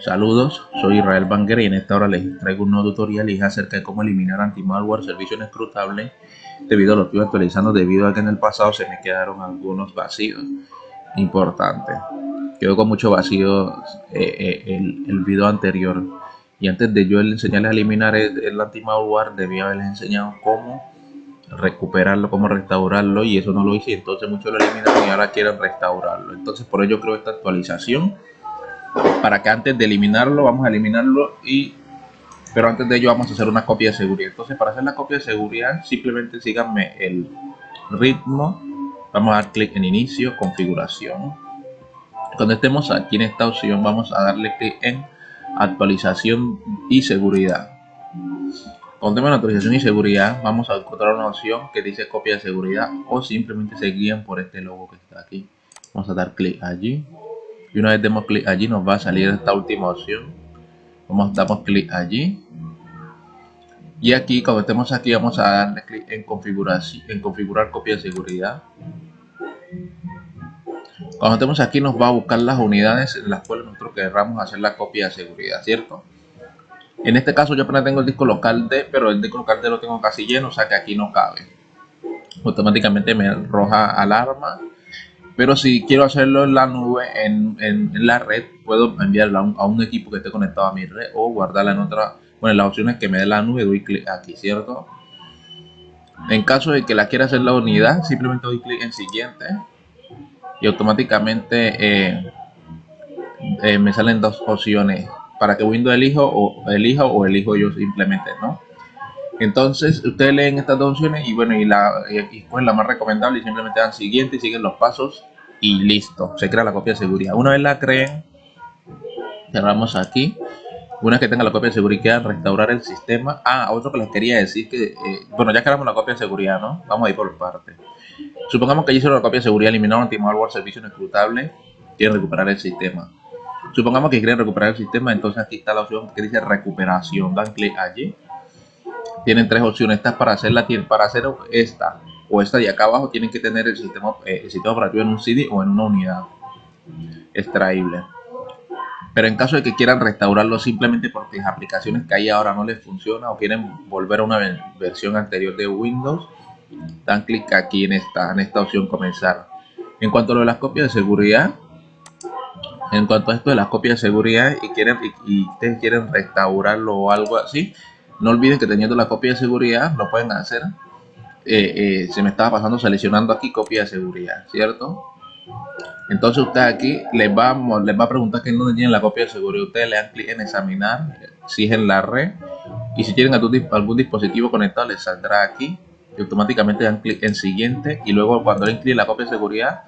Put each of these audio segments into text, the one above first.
Saludos, soy Israel Banger y en esta hora les traigo un nuevo tutorial acerca de cómo eliminar anti-malware servicio inescrutable debido a lo que actualizando debido a que en el pasado se me quedaron algunos vacíos importantes. Quedó con mucho vacío eh, eh, el, el, video anterior y antes de yo enseñarles a eliminar el, el anti-malware debía haberles enseñado cómo recuperarlo, cómo restaurarlo y eso no lo hice entonces muchos lo eliminaron y ahora quieren restaurarlo. Entonces por ello creo esta actualización para que antes de eliminarlo vamos a eliminarlo y pero antes de ello vamos a hacer una copia de seguridad. Entonces para hacer la copia de seguridad simplemente síganme el ritmo. Vamos a dar clic en inicio configuración. Cuando estemos aquí en esta opción vamos a darle clic en actualización y seguridad. Cuando tenemos actualización y seguridad vamos a encontrar una opción que dice copia de seguridad o simplemente se guían por este logo que está aquí. Vamos a dar clic allí y una vez demos clic allí nos va a salir esta última opción. Vamos damos clic allí. Y aquí cuando estemos aquí vamos a darle clic en configuración en configurar copia de seguridad. Cuando estemos aquí nos va a buscar las unidades en las cuales nosotros querramos hacer la copia de seguridad cierto en este caso yo apenas tengo el disco local D pero el disco local D lo tengo casi lleno o sea que aquí no cabe. Automáticamente me arroja alarma pero si quiero hacerlo en la nube, en, la red, puedo enviarla a un, equipo que esté conectado a mi red o guardarla en otra. Bueno, las opciones que me dé la nube, doy clic aquí, ¿cierto? En caso de que la quiera hacer la unidad, simplemente doy clic en siguiente y automáticamente eh, eh, me salen dos opciones para que Windows elijo o elija o elijo yo simplemente, ¿no? Entonces, ustedes leen estas dos opciones y bueno, y la, y pues la más recomendable y simplemente dan siguiente y siguen los pasos y listo, se crea la copia de seguridad. Una vez la creen, cerramos aquí. Una vez que tenga la copia de seguridad, restaurar el sistema. Ah, otro que les quería decir que, eh, bueno, ya creamos la copia de seguridad, ¿no? Vamos a ir por partes. Supongamos que ya hicieron la copia de seguridad, eliminaron anti-malware, servicio inescrutable, quieren recuperar el sistema. Supongamos que quieren recuperar el sistema, entonces aquí está la opción que dice recuperación. Dan clic allí. Tienen tres opciones. Esta es para hacerla, para hacer esta o esta de acá abajo tienen que tener el sistema, eh, el sistema operativo en un CD o en una unidad extraíble. Pero en caso de que quieran restaurarlo simplemente porque las aplicaciones que hay ahora no les funciona o quieren volver a una versión anterior de Windows, dan clic aquí en esta, en esta opción comenzar. En cuanto a lo de las copias de seguridad, en cuanto a esto de las copias de seguridad y quieren y, ustedes quieren restaurarlo o algo así, no olviden que teniendo la copia de seguridad lo pueden hacer eh, eh, se me estaba pasando seleccionando aquí copia de seguridad, ¿cierto? Entonces usted aquí les va, les va a preguntar que no tienen la copia de seguridad. Ustedes le dan clic en examinar, si la red. Y si tienen algún, dispositivo conectado, les saldrá aquí. Y automáticamente dan clic en siguiente. Y luego cuando le clic la copia de seguridad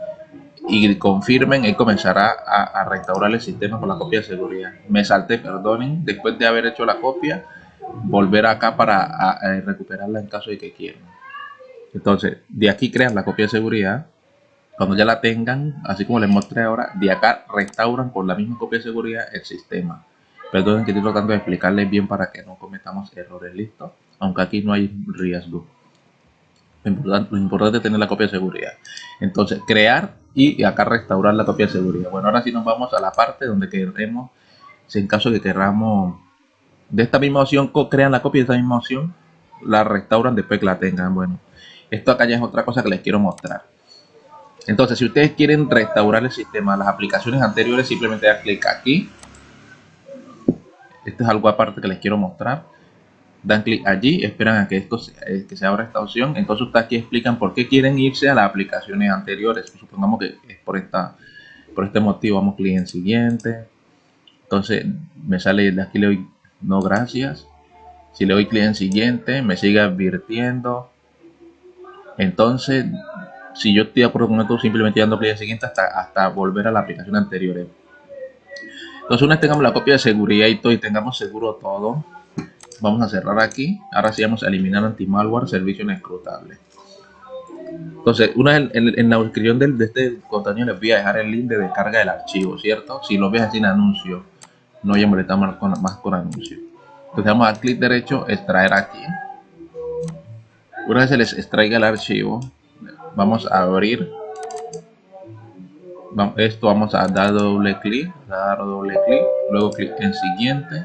y confirmen, él comenzará a, restaurar el sistema con la copia de seguridad. Me salté, perdonen, después de haber hecho la copia, volver acá para recuperarla en caso de que quieran. Entonces, de aquí crean la copia de seguridad. Cuando ya la tengan, así como les mostré ahora, de acá restauran con la misma copia de seguridad el sistema. Perdonen que estoy tratando de explicarles bien para que no cometamos errores, listo. Aunque aquí no hay riesgo. Lo importante, es tener la copia de seguridad. Entonces, crear y acá restaurar la copia de seguridad. Bueno, ahora sí nos vamos a la parte donde queremos, si en caso de que queramos de esta misma opción, crean la copia de esta misma opción, la restauran después que la tengan. Bueno, esto acá ya es otra cosa que les quiero mostrar. Entonces, si ustedes quieren restaurar el sistema, las aplicaciones anteriores, simplemente dan clic aquí. Esto es algo aparte que les quiero mostrar. Dan clic allí, esperan a que esto se, eh, que se abra esta opción. Entonces, ustedes aquí explican por qué quieren irse a las aplicaciones anteriores. Supongamos que es por, esta, por este motivo. Vamos clic en siguiente. Entonces, me sale de aquí le doy no gracias. Si le doy clic en siguiente, me sigue advirtiendo entonces, si yo estoy acuerdo con esto, simplemente dando clic siguiente hasta, hasta volver a la aplicación anterior. Entonces, una vez tengamos la copia de seguridad y todo y tengamos seguro todo, vamos a cerrar aquí. Ahora sí vamos a eliminar anti-malware, servicio inescrutable. Entonces, una en, la descripción de, este contenido les voy a dejar el link de descarga del archivo, ¿cierto? Si lo ves sin anuncio, no voy a molestar con, más con anuncio. Entonces, vamos a clic derecho, extraer aquí. Una vez se les extraiga el archivo, vamos a abrir esto vamos a dar doble clic, dar doble clic, luego clic en siguiente.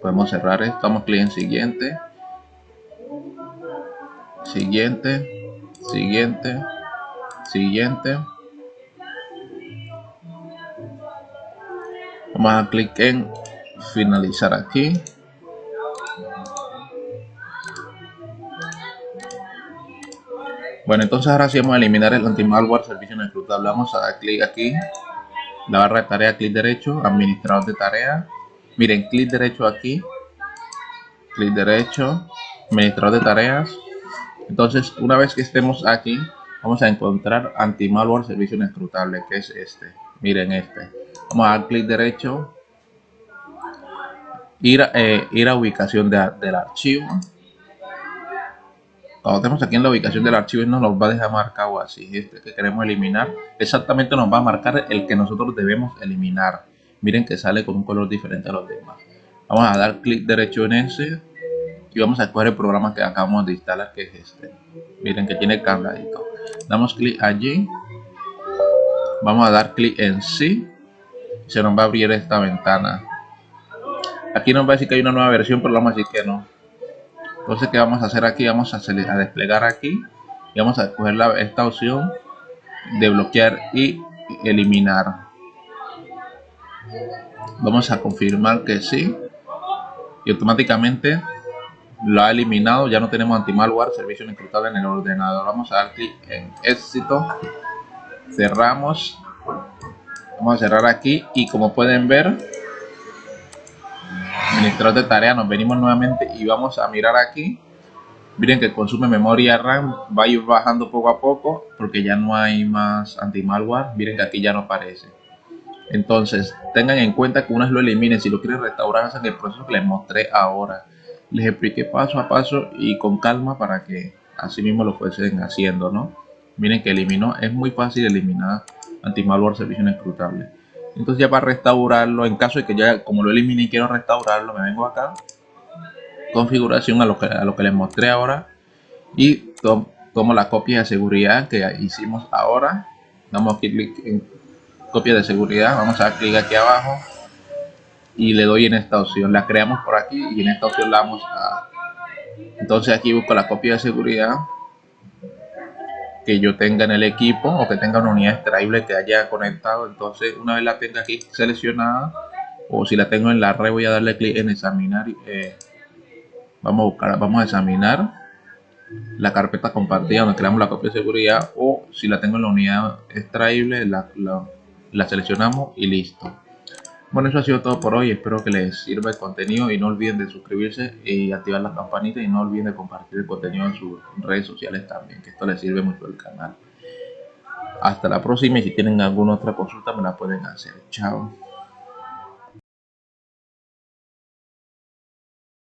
Podemos cerrar esto, damos clic en siguiente, siguiente, siguiente, siguiente. Vamos a clic en finalizar aquí. Bueno, entonces ahora sí vamos a eliminar el anti-malware servicio no escrutable. Vamos a dar clic aquí, la barra de tarea, clic derecho, administrador de tarea. Miren, clic derecho aquí, clic derecho, administrador de tareas. Entonces, una vez que estemos aquí, vamos a encontrar anti-malware servicio inescrutable, que es este. Miren este. Vamos a dar clic derecho, ir, eh, ir a ubicación del archivo cuando tenemos aquí en la ubicación del archivo no nos va a dejar marcado así este que queremos eliminar. Exactamente nos va a marcar el que nosotros debemos eliminar. Miren que sale con un color diferente a los demás. Vamos a dar clic derecho en ese y vamos a escoger el programa que acabamos de instalar que es este. Miren que tiene cargadito. Damos clic allí. Vamos a dar clic en sí se nos va a abrir esta ventana. Aquí nos va a decir que hay una nueva versión pero vamos a decir que no entonces qué vamos a hacer aquí vamos a, desplegar aquí y vamos a escoger esta opción de bloquear y eliminar. Vamos a confirmar que sí. Y automáticamente lo ha eliminado. Ya no tenemos anti-malware servicio encriptado en el ordenador. Vamos a dar clic en éxito. Cerramos. Vamos a cerrar aquí y como pueden ver administrador de tarea nos venimos nuevamente y vamos a mirar aquí. Miren que consume memoria RAM va a ir bajando poco a poco porque ya no hay más anti-malware. Miren que aquí ya no aparece. Entonces tengan en cuenta que una vez lo eliminen si lo quieren restaurar hacen el proceso que les mostré ahora. Les expliqué paso a paso y con calma para que así mismo lo fuesen haciendo no miren que eliminó es muy fácil eliminar anti-malware servicio inescrutable entonces ya para restaurarlo en caso de que ya como lo elimine y quiero restaurarlo me vengo acá. Configuración a lo que, a lo que les mostré ahora. Y tomo la copia de seguridad que hicimos ahora. Damos clic en copia de seguridad. Vamos a dar clic aquí abajo. Y le doy en esta opción. La creamos por aquí y en esta opción la vamos a entonces aquí busco la copia de seguridad que yo tenga en el equipo o que tenga una unidad extraíble que haya conectado. Entonces una vez la tenga aquí seleccionada o si la tengo en la red voy a darle clic en examinar eh, vamos a buscar vamos a examinar la carpeta compartida donde creamos la copia de seguridad o si la tengo en la unidad extraíble la, la seleccionamos y listo bueno, eso ha sido todo por hoy. Espero que les sirva el contenido y no olviden de suscribirse y activar la campanita y no olviden de compartir el contenido en sus redes sociales también, que esto les sirve mucho al canal. Hasta la próxima y si tienen alguna otra consulta me la pueden hacer. Chao.